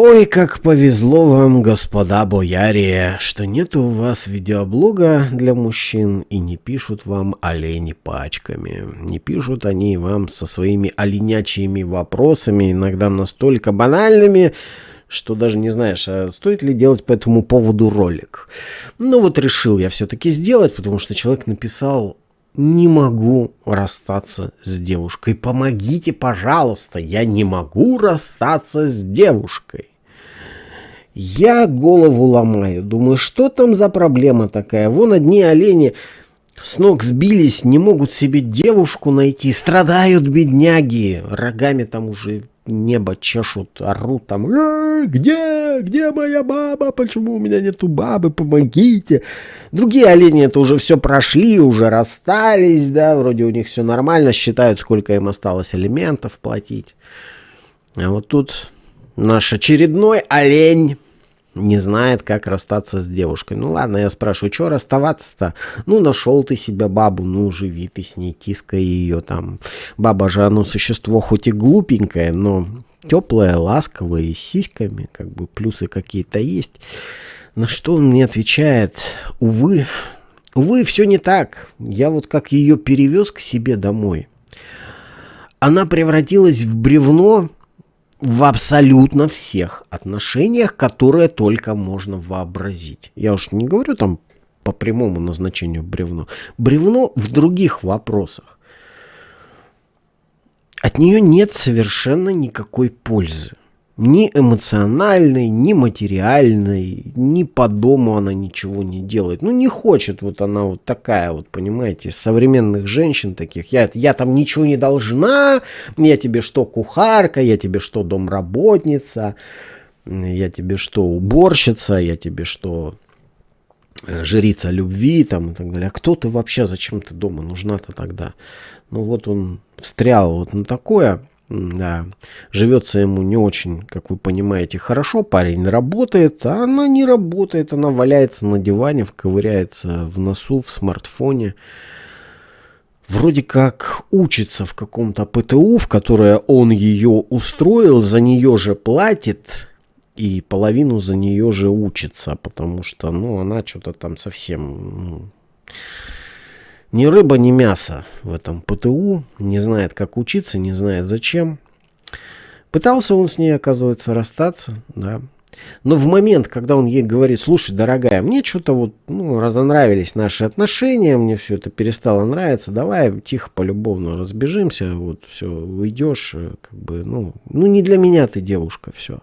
Ой, как повезло вам, господа бояре, что нет у вас видеоблога для мужчин и не пишут вам олени пачками. Не пишут они вам со своими оленячьими вопросами, иногда настолько банальными, что даже не знаешь, а стоит ли делать по этому поводу ролик. Ну вот решил я все-таки сделать, потому что человек написал не могу расстаться с девушкой. Помогите, пожалуйста, я не могу расстаться с девушкой. Я голову ломаю, думаю, что там за проблема такая? Вон одни олени с ног сбились, не могут себе девушку найти, страдают бедняги, рогами там уже небо чешут, орут там, э, где, где моя баба, почему у меня нету бабы, помогите. Другие олени это уже все прошли, уже расстались, да, вроде у них все нормально, считают, сколько им осталось элементов платить. А вот тут наш очередной олень не знает, как расстаться с девушкой. Ну ладно, я спрашиваю, что расставаться-то? Ну, нашел ты себя бабу, ну, живи ты с ней, тискай ее там. Баба же, оно существо хоть и глупенькое, но теплое, ласковое, с сиськами, как бы плюсы какие-то есть. На что он мне отвечает, увы, увы, все не так. Я вот как ее перевез к себе домой. Она превратилась в бревно, в абсолютно всех отношениях, которые только можно вообразить. Я уж не говорю там по прямому назначению бревно. Бревно в других вопросах. От нее нет совершенно никакой пользы. Ни эмоциональной, ни материальной, ни по дому она ничего не делает. Ну, не хочет вот она вот такая вот, понимаете, современных женщин таких. Я, я там ничего не должна, я тебе что, кухарка, я тебе что, домработница, я тебе что, уборщица, я тебе что, э, жрица любви там и так далее. А кто ты вообще, зачем ты дома нужна-то тогда? Ну вот он встрял вот на такое. Да, живется ему не очень, как вы понимаете, хорошо. Парень работает, а она не работает. Она валяется на диване, вковыряется в носу, в смартфоне. Вроде как учится в каком-то ПТУ, в которое он ее устроил, за нее же платит и половину за нее же учится, потому что, ну, она что-то там совсем... Ну, ни рыба, ни мясо в этом ПТУ. Не знает, как учиться, не знает зачем. Пытался он с ней, оказывается, расстаться, да. Но в момент, когда он ей говорит, слушай, дорогая, мне что-то вот, ну, разонравились наши отношения, мне все это перестало нравиться, давай тихо, полюбовно разбежимся, вот, все, уйдешь, э, как бы, ну, ну, не для меня ты девушка, все.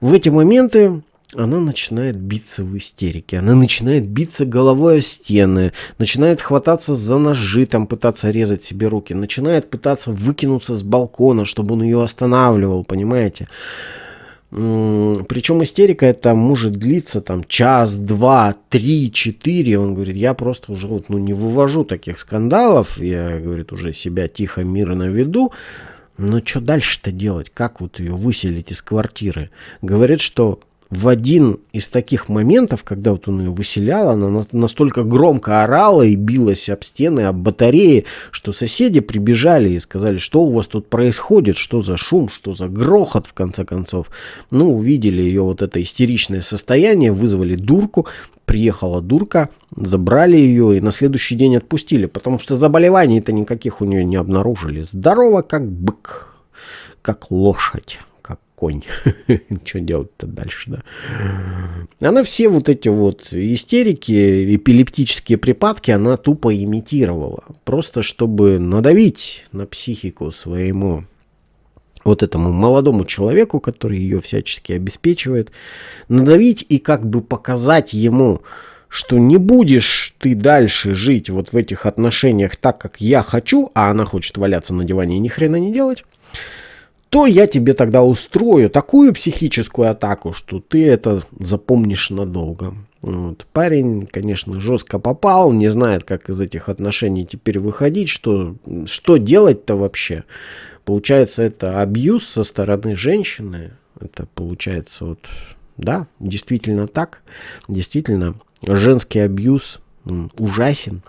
В эти моменты она начинает биться в истерике. Она начинает биться головой о стены, начинает хвататься за ножи, там пытаться резать себе руки, начинает пытаться выкинуться с балкона, чтобы он ее останавливал, понимаете? Причем истерика это может длиться там час, два, три, четыре. Он говорит, я просто уже вот, ну, не вывожу таких скандалов. Я, говорит, уже себя тихо, мирно веду. Но что дальше-то делать? Как вот ее выселить из квартиры? Говорит, что в один из таких моментов, когда вот он ее выселял, она настолько громко орала и билась об стены, об батареи, что соседи прибежали и сказали, что у вас тут происходит, что за шум, что за грохот, в конце концов. Ну, увидели ее вот это истеричное состояние, вызвали дурку, приехала дурка, забрали ее и на следующий день отпустили, потому что заболеваний-то никаких у нее не обнаружили. Здорово, как бык, как лошадь конь. Что делать-то дальше, да? Она все вот эти вот истерики, эпилептические припадки, она тупо имитировала. Просто чтобы надавить на психику своему вот этому молодому человеку, который ее всячески обеспечивает, надавить и как бы показать ему, что не будешь ты дальше жить вот в этих отношениях так, как я хочу, а она хочет валяться на диване и ни хрена не делать, то я тебе тогда устрою такую психическую атаку, что ты это запомнишь надолго. Вот. Парень, конечно, жестко попал, не знает, как из этих отношений теперь выходить, что, что делать-то вообще. Получается, это абьюз со стороны женщины. Это получается вот, да, действительно так. Действительно, женский абьюз ужасен.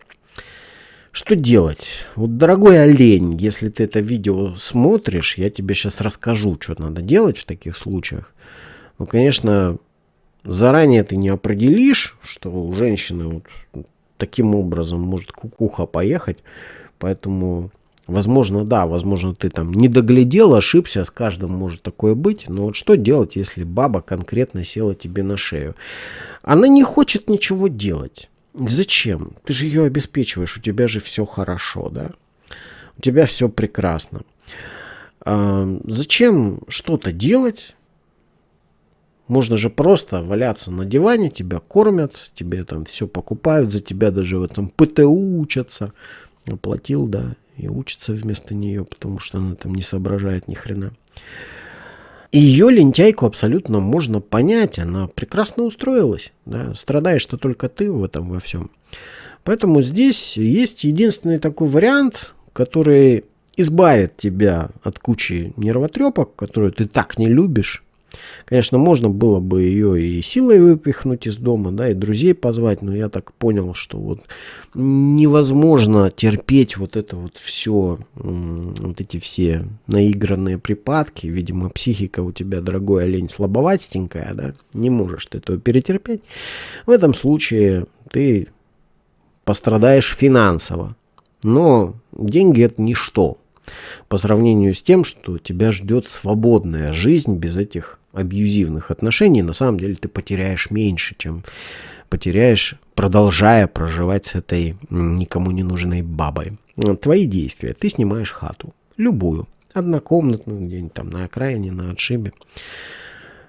Что делать? Вот, дорогой олень, если ты это видео смотришь, я тебе сейчас расскажу, что надо делать в таких случаях. Ну, конечно, заранее ты не определишь, что у женщины вот таким образом может кукуха поехать. Поэтому, возможно, да, возможно, ты там не доглядел, ошибся, с каждым может такое быть. Но вот что делать, если баба конкретно села тебе на шею? Она не хочет ничего делать. Зачем? Ты же ее обеспечиваешь, у тебя же все хорошо, да? У тебя все прекрасно. А, зачем что-то делать? Можно же просто валяться на диване, тебя кормят, тебе там все покупают, за тебя даже в этом ПТУ учатся. Оплатил, да, и учится вместо нее, потому что она там не соображает ни хрена. Ее лентяйку абсолютно можно понять, она прекрасно устроилась. Да? Страдаешь-то только ты в этом во всем. Поэтому здесь есть единственный такой вариант, который избавит тебя от кучи нервотрепок, которые ты так не любишь, Конечно, можно было бы ее и силой выпихнуть из дома, да, и друзей позвать, но я так понял, что вот невозможно терпеть вот это вот все, вот эти все наигранные припадки. Видимо, психика у тебя, дорогой олень, слабоватенькая, да, не можешь ты этого перетерпеть. В этом случае ты пострадаешь финансово. Но деньги это ничто по сравнению с тем, что тебя ждет свободная жизнь без этих абьюзивных отношений, на самом деле ты потеряешь меньше, чем потеряешь, продолжая проживать с этой никому не нужной бабой. Твои действия. Ты снимаешь хату. Любую. Однокомнатную, где-нибудь там на окраине, на отшибе.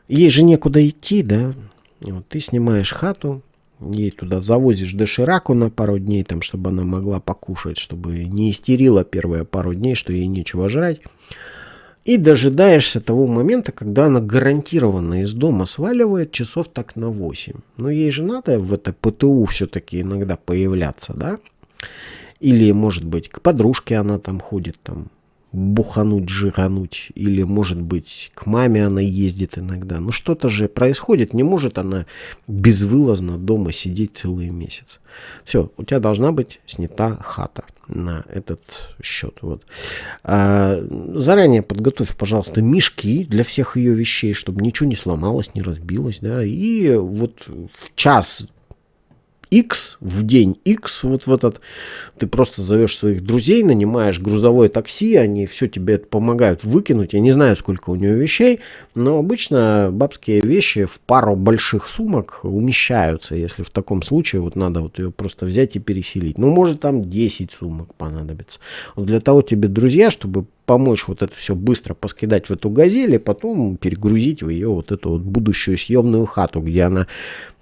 Ей же некуда идти, да? Вот, ты снимаешь хату, ей туда завозишь дошираку на пару дней, там, чтобы она могла покушать, чтобы не истерила первые пару дней, что ей нечего жрать. И дожидаешься того момента, когда она гарантированно из дома сваливает часов так на 8. Но ей же надо в это ПТУ все-таки иногда появляться, да? Или, может быть, к подружке она там ходит, там, бухануть, жигануть, или, может быть, к маме она ездит иногда. Но что-то же происходит, не может она безвылазно дома сидеть целый месяц. Все, у тебя должна быть снята хата на этот счет. Вот. А, заранее подготовь, пожалуйста, мешки для всех ее вещей, чтобы ничего не сломалось, не разбилось. Да, и вот в час X в день X, вот в этот, ты просто зовешь своих друзей, нанимаешь грузовое такси, они все тебе помогают выкинуть. Я не знаю, сколько у нее вещей, но обычно бабские вещи в пару больших сумок умещаются, если в таком случае вот надо вот ее просто взять и переселить. Ну, может там 10 сумок понадобится. Вот для того тебе друзья, чтобы помочь вот это все быстро поскидать в эту газель и потом перегрузить в ее вот эту вот будущую съемную хату, где она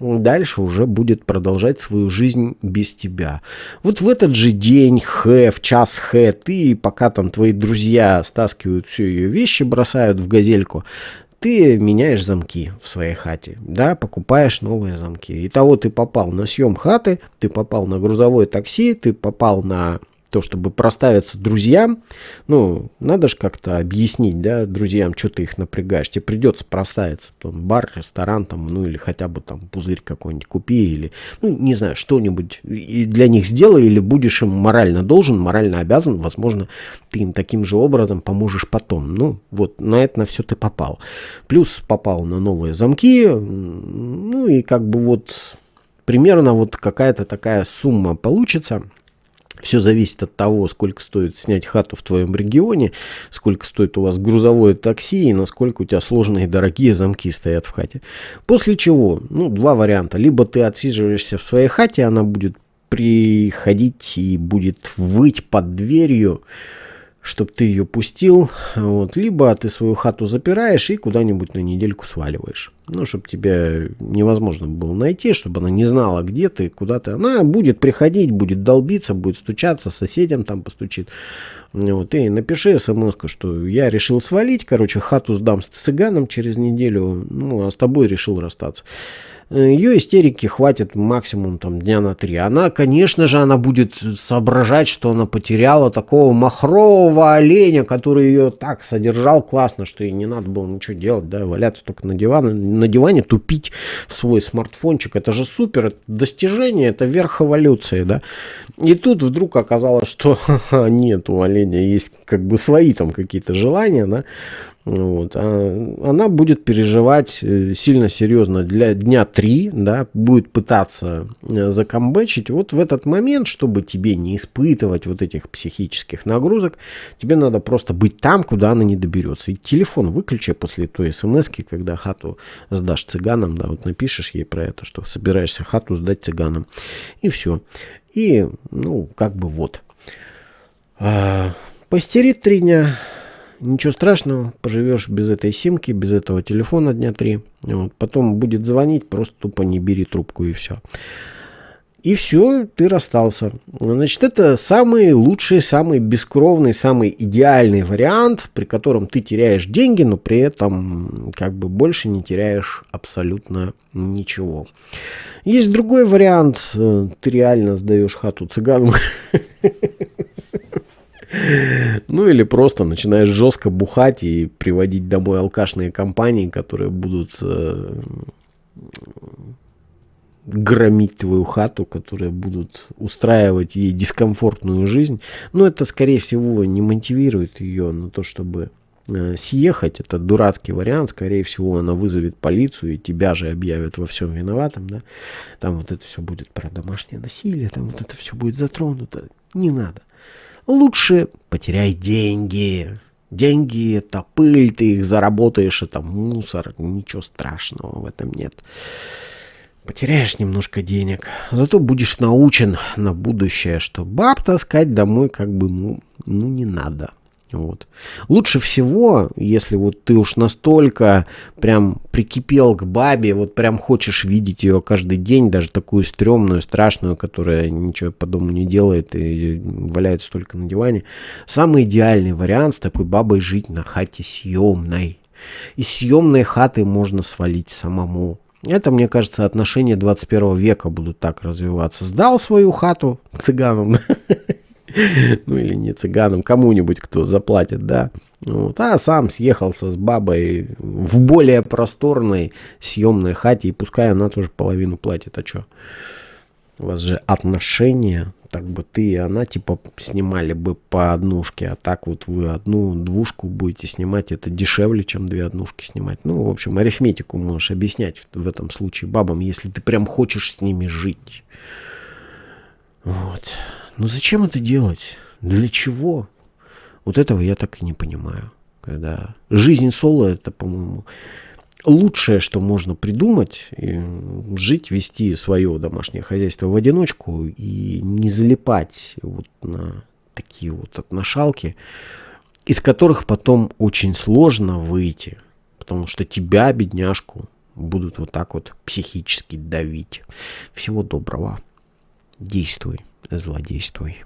дальше уже будет продолжать свою жизнь без тебя. Вот в этот же день, х, в час х, ты, пока там твои друзья стаскивают все ее вещи, бросают в газельку, ты меняешь замки в своей хате, да, покупаешь новые замки. Итого ты попал на съем хаты, ты попал на грузовое такси, ты попал на то, чтобы проставиться друзьям, ну, надо же как-то объяснить, да, друзьям, что ты их напрягаешь. Тебе придется проставиться, там, бар, ресторан, там, ну, или хотя бы там пузырь какой-нибудь купи, или, ну, не знаю, что-нибудь для них сделай, или будешь им морально должен, морально обязан, возможно, ты им таким же образом поможешь потом. Ну, вот, на это на все ты попал. Плюс попал на новые замки, ну, и как бы вот примерно вот какая-то такая сумма получится – все зависит от того, сколько стоит снять хату в твоем регионе, сколько стоит у вас грузовое такси и насколько у тебя сложные дорогие замки стоят в хате. После чего, ну, два варианта. Либо ты отсиживаешься в своей хате, она будет приходить и будет выть под дверью, чтобы ты ее пустил, вот, либо ты свою хату запираешь и куда-нибудь на недельку сваливаешь. Ну, чтобы тебя невозможно было найти, чтобы она не знала, где ты, куда ты. Она будет приходить, будет долбиться, будет стучаться, соседям там постучит. Вот, и напиши смс что я решил свалить, короче, хату сдам с цыганом через неделю, ну, а с тобой решил расстаться. Ее истерики хватит максимум там дня на три. Она, конечно же, она будет соображать, что она потеряла такого махрового оленя, который ее так содержал классно, что ей не надо было ничего делать, да, валяться только на диване, на диване тупить в свой смартфончик. Это же супер, это достижение, это верх эволюции, да. И тут вдруг оказалось, что нет, у оленя есть как бы свои там какие-то желания, да. Вот. А она будет переживать э, сильно серьезно для дня три, да, будет пытаться э, закомбечить. Вот в этот момент, чтобы тебе не испытывать вот этих психических нагрузок, тебе надо просто быть там, куда она не доберется. И телефон выключи после той смс когда хату сдашь цыганам, да, вот напишешь ей про это, что собираешься хату сдать цыганам. И все. И, ну, как бы вот. А, постерит три дня, ничего страшного, поживешь без этой симки, без этого телефона дня три. Вот. Потом будет звонить, просто тупо не бери трубку и все. И все, ты расстался. Значит, это самый лучший, самый бескровный, самый идеальный вариант, при котором ты теряешь деньги, но при этом как бы больше не теряешь абсолютно ничего. Есть другой вариант. Ты реально сдаешь хату цыганам. Ну или просто начинаешь жестко бухать и приводить домой алкашные компании, которые будут э, громить твою хату, которые будут устраивать ей дискомфортную жизнь. Но это, скорее всего, не мотивирует ее на то, чтобы э, съехать. Это дурацкий вариант. Скорее всего, она вызовет полицию и тебя же объявят во всем виноватым. Да? Там вот это все будет про домашнее насилие, там вот это все будет затронуто. Не надо. Лучше потеряй деньги. Деньги — это пыль, ты их заработаешь, это мусор. Ничего страшного в этом нет. Потеряешь немножко денег, зато будешь научен на будущее, что баб таскать домой как бы ну, ну не надо. Вот. Лучше всего, если вот ты уж настолько прям прикипел к бабе, вот прям хочешь видеть ее каждый день, даже такую стрёмную, страшную, которая ничего по дому не делает и валяется только на диване. Самый идеальный вариант с такой бабой жить на хате съемной. Из съемной хаты можно свалить самому. Это, мне кажется, отношения 21 века будут так развиваться. Сдал свою хату цыганам, ну или не цыганам, кому-нибудь, кто заплатит, да. Вот, а сам съехался с бабой в более просторной съемной хате, и пускай она тоже половину платит, а что? У вас же отношения, так бы ты и она типа снимали бы по однушке, а так вот вы одну двушку будете снимать, это дешевле, чем две однушки снимать. Ну, в общем, арифметику можешь объяснять в, в этом случае бабам, если ты прям хочешь с ними жить. Вот. Но зачем это делать? Для чего? Вот этого я так и не понимаю. Когда жизнь соло, это, по-моему, лучшее, что можно придумать, жить, вести свое домашнее хозяйство в одиночку и не залипать вот на такие вот отношалки, из которых потом очень сложно выйти, потому что тебя, бедняжку, будут вот так вот психически давить. Всего доброго. Действуй злодействуй.